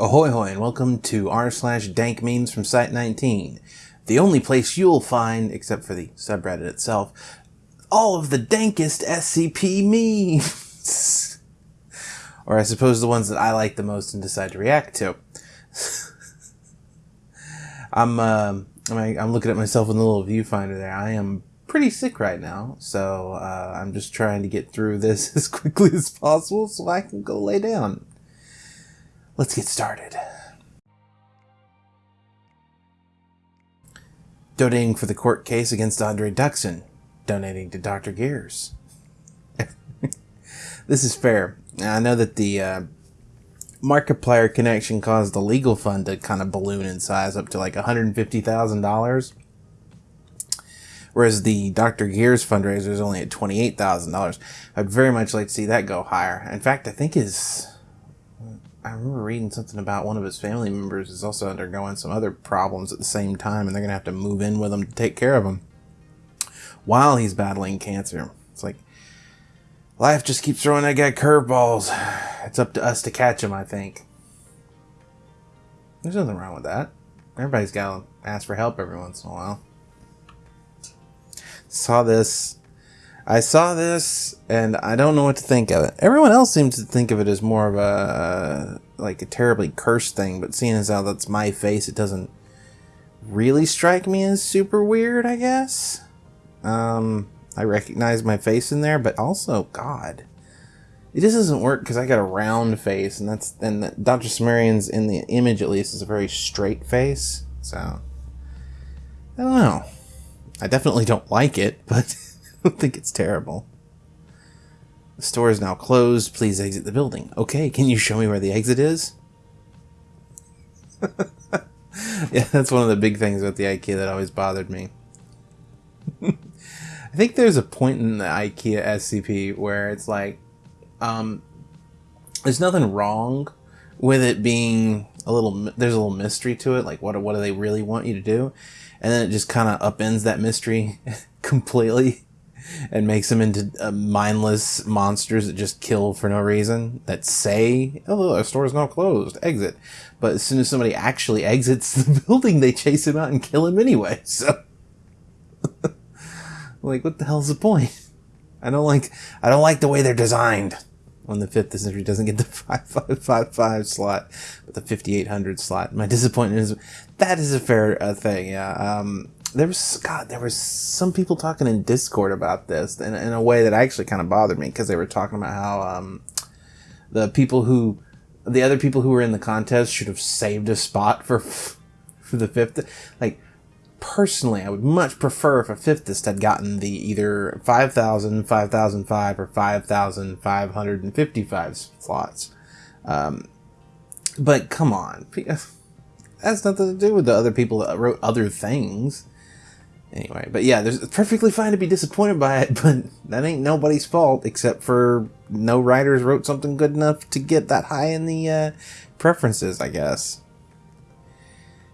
Ahoy hoy and welcome to r slash dank memes from Site 19. The only place you'll find, except for the subreddit itself, all of the dankest SCP memes. or I suppose the ones that I like the most and decide to react to. I'm, uh, I'm looking at myself in the little viewfinder there. I am pretty sick right now, so uh, I'm just trying to get through this as quickly as possible so I can go lay down. Let's get started. Donating for the court case against Andrey Duksin. Donating to Dr. Gears. this is fair. I know that the uh, Markiplier connection caused the legal fund to kind of balloon in size up to like $150,000. Whereas the Dr. Gears fundraiser is only at $28,000. I'd very much like to see that go higher. In fact, I think his I remember reading something about one of his family members is also undergoing some other problems at the same time, and they're gonna have to move in with him to take care of him while he's battling cancer. It's like life just keeps throwing that guy curveballs. It's up to us to catch him, I think. There's nothing wrong with that. Everybody's got to ask for help every once in a while. Saw this I saw this and I don't know what to think of it. Everyone else seems to think of it as more of a like a terribly cursed thing, but seeing as how that's my face, it doesn't really strike me as super weird, I guess. Um, I recognize my face in there, but also, God, it just doesn't work because I got a round face, and that's and Dr. Sumerian's in the image at least is a very straight face. So I don't know. I definitely don't like it, but. Don't think it's terrible. The store is now closed. Please exit the building. Okay, can you show me where the exit is? yeah, that's one of the big things about the IKEA that always bothered me. I think there's a point in the IKEA SCP where it's like, um, there's nothing wrong with it being a little, there's a little mystery to it. Like, what, what do they really want you to do? And then it just kind of upends that mystery completely and makes them into uh, mindless monsters that just kill for no reason, that say, oh, our store is now closed, exit. But as soon as somebody actually exits the building, they chase him out and kill him anyway, so. like, what the hell's the point? I don't like, I don't like the way they're designed. When the fifth century doesn't get the 5555 slot, but the 5800 slot. My disappointment is that is a fair uh, thing. Yeah. Um, there was God, there was some people talking in Discord about this in, in a way that actually kind of bothered me because they were talking about how um, the people who, the other people who were in the contest should have saved a spot for for the fifth. Like personally, I would much prefer if a fifthist had gotten the either 5,000, 5,005, or 5,555 slots. Um, but come on. That's nothing to do with the other people that wrote other things. Anyway, but yeah, there's it's perfectly fine to be disappointed by it, but that ain't nobody's fault except for no writers wrote something good enough to get that high in the uh, preferences, I guess.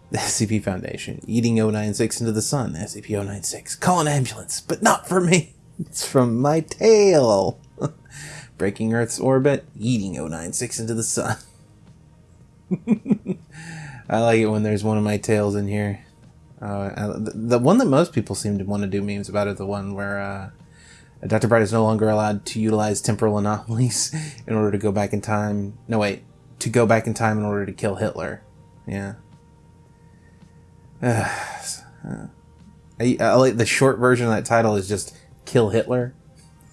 The SCP Foundation, eating 096 into the sun, SCP-096, call an ambulance, but not for me. It's from my tail. Breaking Earth's orbit, eating 096 into the sun. I like it when there's one of my tails in here. Uh, the, the, one that most people seem to want to do memes about is the one where uh, Dr. Bright is no longer allowed to utilize temporal anomalies in order to go back in time. No, wait, to go back in time in order to kill Hitler. Yeah. Uh, I, I like the short version of that title is just "Kill Hitler."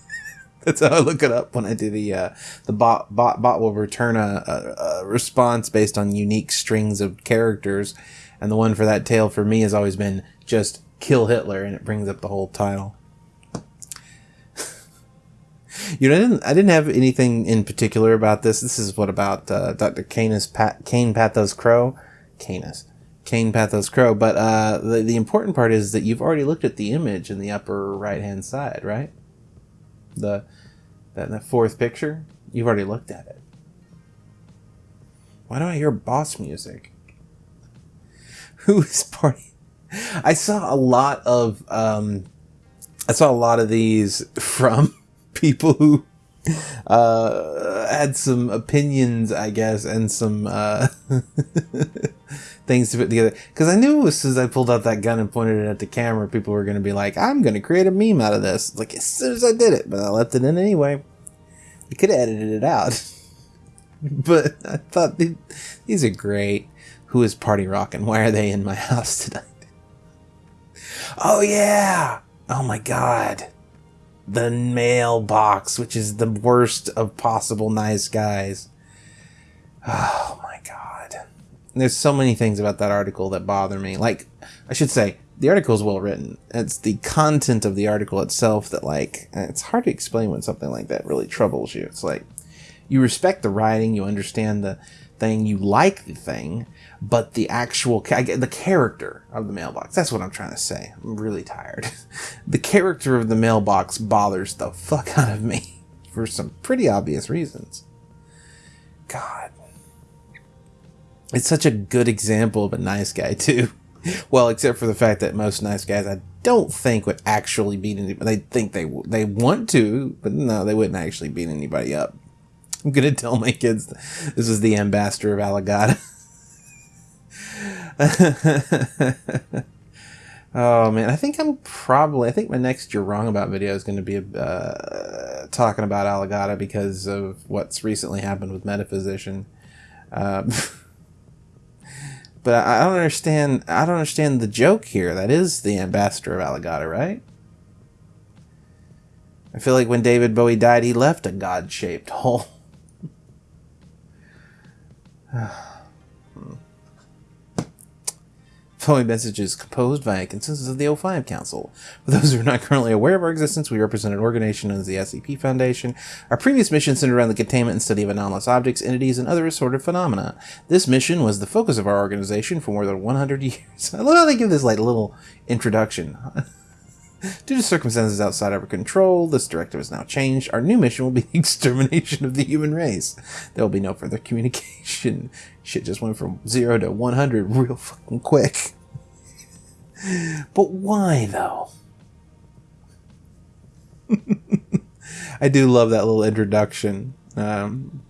That's how I look it up when I do the uh, the bot bot bot will return a, a, a response based on unique strings of characters and the one for that tale for me has always been just kill Hitler, and it brings up the whole title. you know, I didn't, I didn't have anything in particular about this. This is what about uh, Dr. Canis Pat, Kain Pathos Crow, Canis, Kain Pathos Crow. But uh, the the important part is that you've already looked at the image in the upper right hand side, right? The that, that fourth picture, you've already looked at it. Why do I hear boss music? who is party. I saw a lot of um, I saw a lot of these from people who uh, had some opinions, I guess, and some uh, things to put together. Because I knew as soon as I pulled out that gun and pointed it at the camera, people were going to be like, "I'm going to create a meme out of this." Like as soon as I did it, but I left it in anyway. I could have edited it out, but I thought these are great. Who is party rocking? Why are they in my house tonight? Oh yeah! Oh my god! The mailbox, which is the worst of possible nice guys. Oh my god. There's so many things about that article that bother me. Like, I should say, the article is well written. It's the content of the article itself that, like, it's hard to explain when something like that really troubles you. It's like, you respect the writing, you understand the thing, you like the thing, but the actual the character of the mailbox that's what i'm trying to say. I'm really tired. The character of the mailbox bothers the fuck out of me for some pretty obvious reasons. God. It's such a good example of a nice guy too. Well except for the fact that most nice guys i don't think would actually beat anybody they think they they want to but no they wouldn't actually beat anybody up i'm gonna tell my kids this is the ambassador of Alagadda oh man, I think I'm probably. I think my next "You're Wrong About" video is going to be uh, talking about Alagadda because of what's recently happened with Metaphysician. Um, but I don't understand. I don't understand the joke here. That is the ambassador of Alagadda, right? I feel like when David Bowie died, he left a god-shaped hole. following message is composed by a consensus of the O5 Council. For those who are not currently aware of our existence, we represent an organization known as the SCP Foundation. Our previous mission centered around the containment and study of anomalous objects, entities, and other assorted phenomena. This mission was the focus of our organization for more than 100 years. I love how they give this like little introduction. Due to circumstances outside our control, this directive has now changed. Our new mission will be the extermination of the human race. There will be no further communication. Shit just went from zero to 100 real fucking quick. but why, though? I do love that little introduction. Um,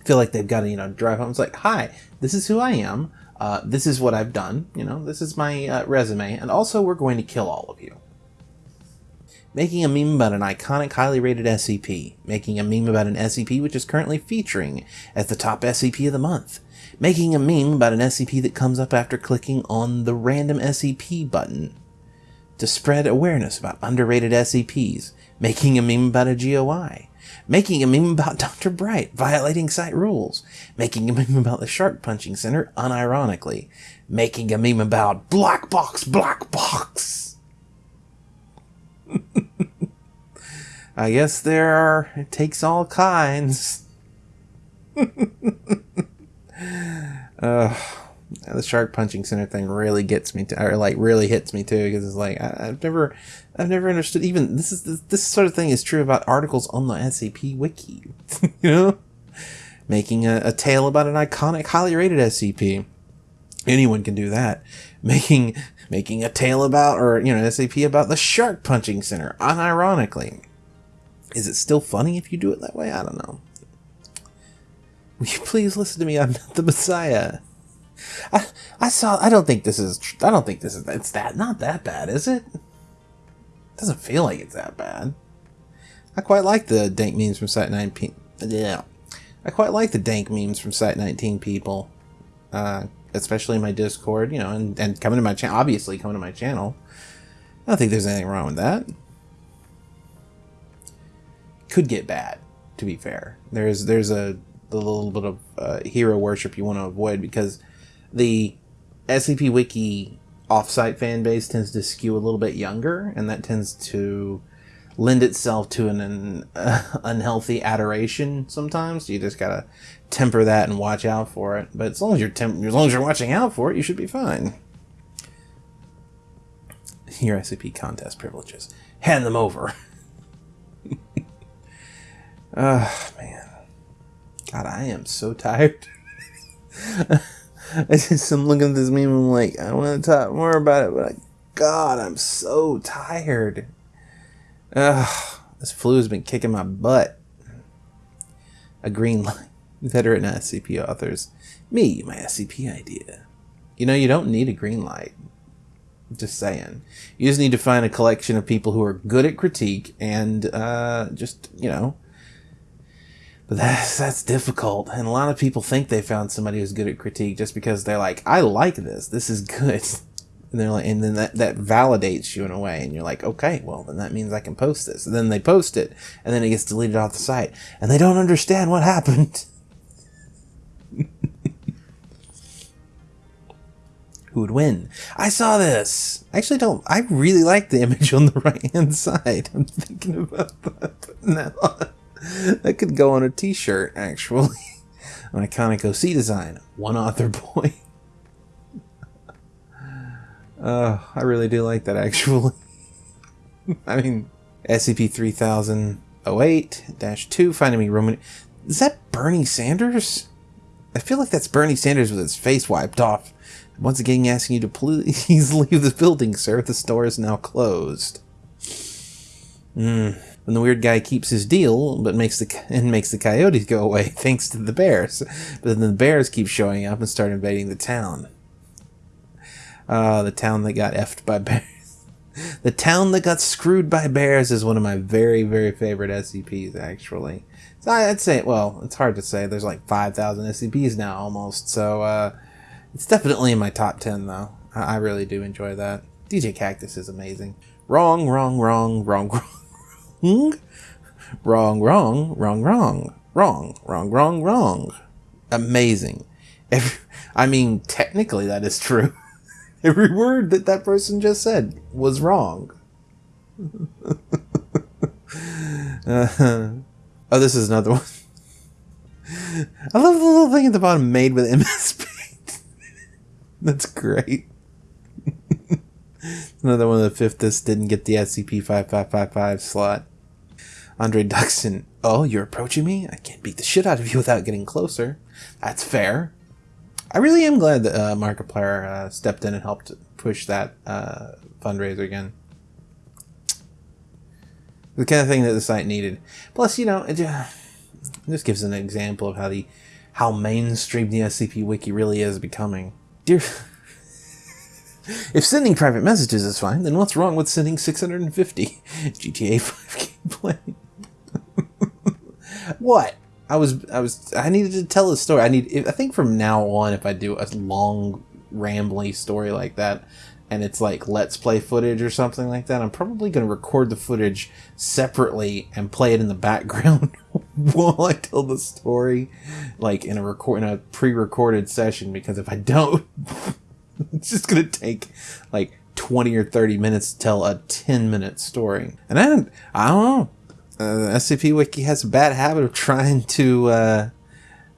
I feel like they've got to, you know, drive home. It's like, hi, this is who I am. Uh, this is what I've done. You know, this is my uh, resume. And also, we're going to kill all of you making a meme about an iconic highly rated SCP, making a meme about an SCP which is currently featuring as the top SCP of the month, making a meme about an SCP that comes up after clicking on the random SCP button to spread awareness about underrated SCPs, making a meme about a GOI, making a meme about Dr. Bright violating site rules, making a meme about the Shark Punching Center unironically, making a meme about Black Box, Black Box I guess there are, it takes all kinds. uh, the shark punching center thing really gets me to, or like really hits me too, because it's like, I, have never, I've never understood even, this is, this, this sort of thing is true about articles on the SCP wiki, you know? Making a, a tale about an iconic, highly rated SCP. Anyone can do that. Making making a tale about, or, you know, SCP about the Shark Punching Center, unironically. Is it still funny if you do it that way? I don't know. Will you please listen to me? I'm not the Messiah. I, I saw, I don't think this is, I don't think this is, it's that, not that bad, is it? Doesn't feel like it's that bad. I quite like the dank memes from Site 19. Yeah. I quite like the dank memes from Site 19 people. Uh, especially my Discord, you know, and, and coming to my channel, obviously coming to my channel. I don't think there's anything wrong with that. Could get bad, to be fair. There's there's a, a little bit of uh, hero worship you want to avoid because the SCP Wiki offsite fan base tends to skew a little bit younger, and that tends to lend itself to an, an uh, unhealthy adoration sometimes. You just gotta temper that and watch out for it. But as long as you're temp- as long as you're watching out for it, you should be fine. Your SCP contest privileges. Hand them over. oh man. God, I am so tired. I just am looking at this meme and I'm like, I want to talk more about it, but I, God, I'm so tired. Ugh, this flu has been kicking my butt. a green light. Veteran SCP authors. Me, my SCP idea. You know, you don't need a green light. Just saying. You just need to find a collection of people who are good at critique and uh, just, you know. That's, that's difficult. And a lot of people think they found somebody who's good at critique just because they're like, I like this. This is good. And they're like, and then that, that validates you in a way. And you're like, okay, well, then that means I can post this. And then they post it. And then it gets deleted off the site. And they don't understand what happened. who would win. I saw this. I actually don't. I really like the image on the right hand side. I'm thinking about putting that now. That could go on a t shirt, actually. An iconic OC design. One author boy. Uh, I really do like that, actually. I mean, SCP 3008 2, finding me Roman. Is that Bernie Sanders? I feel like that's Bernie Sanders with his face wiped off. Once again, asking you to please leave the building, sir. The store is now closed. Mm. When the weird guy keeps his deal, but makes the and makes the coyotes go away, thanks to the bears. But then the bears keep showing up and start invading the town. Uh, the town that got effed by bears. the town that got screwed by bears is one of my very, very favorite SCPs, actually. So I'd say, well, it's hard to say. There's like 5,000 SCPs now almost. So uh, it's definitely in my top 10, though. I, I really do enjoy that. DJ Kaktus is amazing. Wrong, wrong, wrong, wrong, wrong. Wrong, wrong, wrong, wrong, wrong, wrong, wrong, wrong. Amazing. Every, I mean, technically that is true. Every word that that person just said was wrong. uh, oh, this is another one. I love the little thing at the bottom made with MS Paint. That's great. another one of the fifth this didn't get the SCP 5555 slot. Andrey Duksin. Oh, you're approaching me? I can't beat the shit out of you without getting closer. That's fair. I really am glad that uh, Markiplier uh, stepped in and helped push that uh, fundraiser again. The kind of thing that the site needed. Plus, you know, it just gives an example of how the how mainstream the SCP Wiki really is becoming. Dear, if sending private messages is fine, then what's wrong with sending 650 GTA 5 gameplay? What? I was I was I needed to tell a story. I need I think from now on if I do a long rambly story like that and it's like let's play footage or something like that, I'm probably going to record the footage separately and play it in the background while I tell the story like in a record in a pre-recorded session because if I don't it's just going to take like 20 or 30 minutes to tell a 10 minute story. And I don't I don't know uh, SCP Wiki has a bad habit of trying to uh,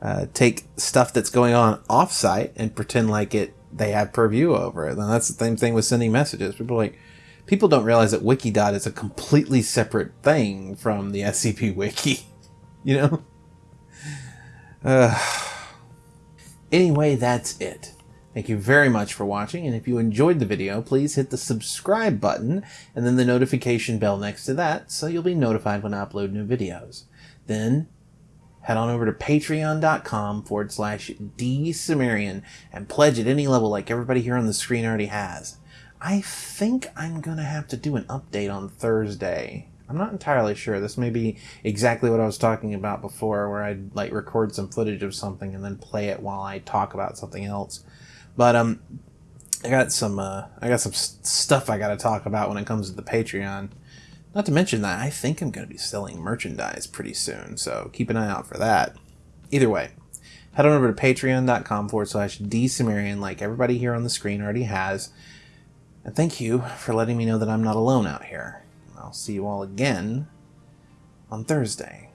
uh, take stuff that's going on offsite and pretend like it they have purview over it. And that's the same thing with sending messages. People like people don't realize that Wikidot is a completely separate thing from the SCP Wiki. You know. Anyway, that's it. Thank you very much for watching, and if you enjoyed the video, please hit the subscribe button and then the notification bell next to that so you'll be notified when I upload new videos. Then, head on over to patreon.com forward slash dsumerian and pledge at any level like everybody here on the screen already has. I think I'm going to have to do an update on Thursday. I'm not entirely sure. This may be exactly what I was talking about before, where I'd like record some footage of something and then play it while I talk about something else. But um, I got some uh, I got some stuff I got to talk about when it comes to the Patreon. Not to mention that I think I'm going to be selling merchandise pretty soon, so keep an eye out for that. Either way, head on over to patreon.com forward slash dsumerian like everybody here on the screen already has. And thank you for letting me know that I'm not alone out here. I'll see you all again on Thursday.